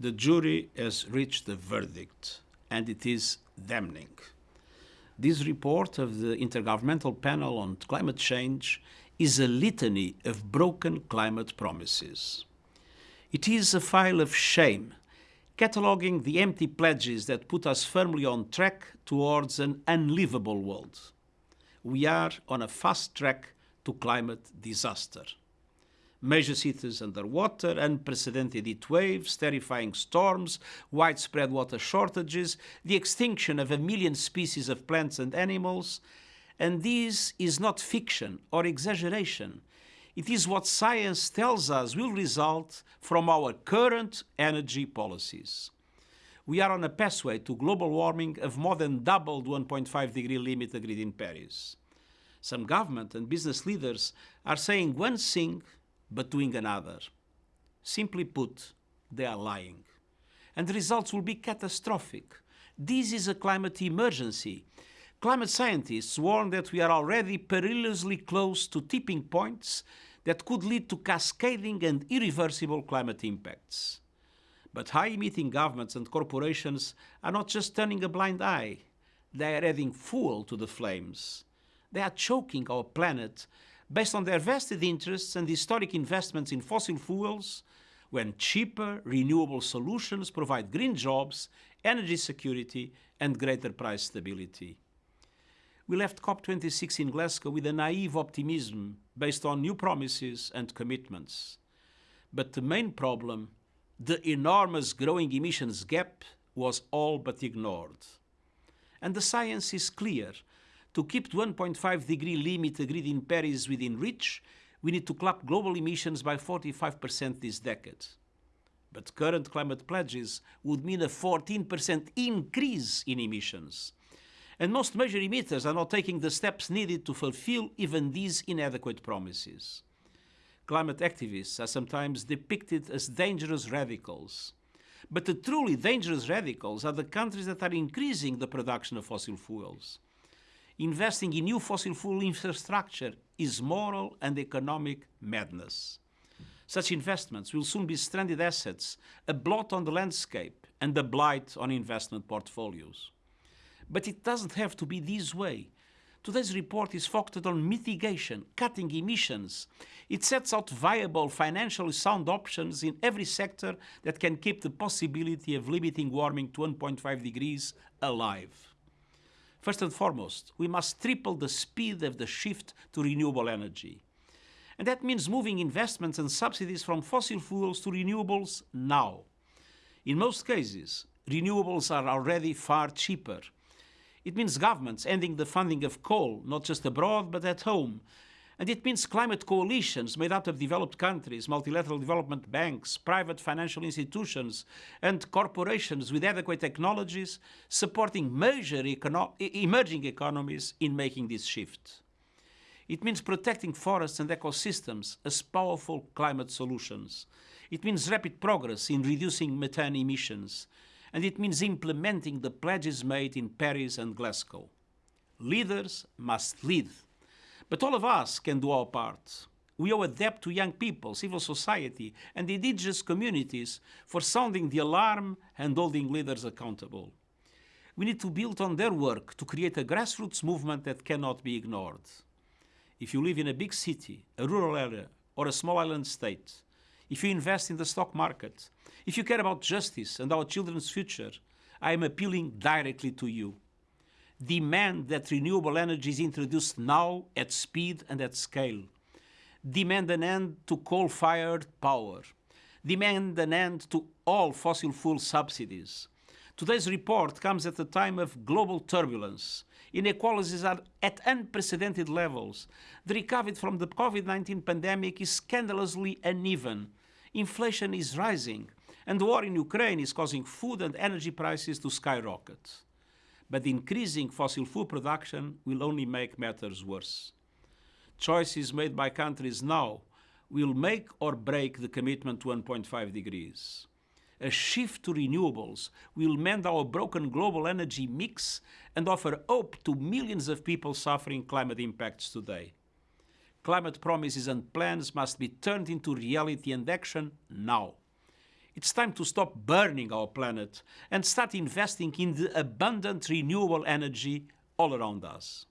the jury has reached a verdict, and it is damning. This report of the Intergovernmental Panel on Climate Change is a litany of broken climate promises. It is a file of shame, cataloguing the empty pledges that put us firmly on track towards an unlivable world. We are on a fast track to climate disaster major cities underwater, unprecedented heat waves, terrifying storms, widespread water shortages, the extinction of a million species of plants and animals. And this is not fiction or exaggeration. It is what science tells us will result from our current energy policies. We are on a pathway to global warming of more than double the 1.5 degree limit agreed in Paris. Some government and business leaders are saying one thing but doing another. Simply put, they are lying. And the results will be catastrophic. This is a climate emergency. Climate scientists warn that we are already perilously close to tipping points that could lead to cascading and irreversible climate impacts. But high-emitting governments and corporations are not just turning a blind eye, they are adding fuel to the flames. They are choking our planet based on their vested interests and historic investments in fossil fuels, when cheaper, renewable solutions provide green jobs, energy security, and greater price stability. We left COP26 in Glasgow with a naive optimism based on new promises and commitments. But the main problem, the enormous growing emissions gap, was all but ignored. And the science is clear to keep the 1.5 degree limit agreed in Paris within reach, we need to cut global emissions by 45% this decade. But current climate pledges would mean a 14% increase in emissions. And most major emitters are not taking the steps needed to fulfill even these inadequate promises. Climate activists are sometimes depicted as dangerous radicals. But the truly dangerous radicals are the countries that are increasing the production of fossil fuels investing in new fossil fuel infrastructure is moral and economic madness. Such investments will soon be stranded assets, a blot on the landscape and a blight on investment portfolios. But it doesn't have to be this way. Today's report is focused on mitigation, cutting emissions. It sets out viable, financially sound options in every sector that can keep the possibility of limiting warming to 1.5 degrees alive. First and foremost, we must triple the speed of the shift to renewable energy. And that means moving investments and subsidies from fossil fuels to renewables now. In most cases, renewables are already far cheaper. It means governments ending the funding of coal, not just abroad, but at home, and it means climate coalitions made up of developed countries, multilateral development banks, private financial institutions, and corporations with adequate technologies supporting major econo emerging economies in making this shift. It means protecting forests and ecosystems as powerful climate solutions. It means rapid progress in reducing methane emissions. And it means implementing the pledges made in Paris and Glasgow. Leaders must lead but all of us can do our part. We owe a debt to young people, civil society, and indigenous communities for sounding the alarm and holding leaders accountable. We need to build on their work to create a grassroots movement that cannot be ignored. If you live in a big city, a rural area, or a small island state, if you invest in the stock market, if you care about justice and our children's future, I am appealing directly to you demand that renewable energy is introduced now at speed and at scale. Demand an end to coal-fired power. Demand an end to all fossil fuel subsidies. Today's report comes at a time of global turbulence. Inequalities are at unprecedented levels. The recovery from the COVID-19 pandemic is scandalously uneven. Inflation is rising, and the war in Ukraine is causing food and energy prices to skyrocket but increasing fossil fuel production will only make matters worse. Choices made by countries now will make or break the commitment to 1.5 degrees. A shift to renewables will mend our broken global energy mix and offer hope to millions of people suffering climate impacts today. Climate promises and plans must be turned into reality and action now. It's time to stop burning our planet and start investing in the abundant renewable energy all around us.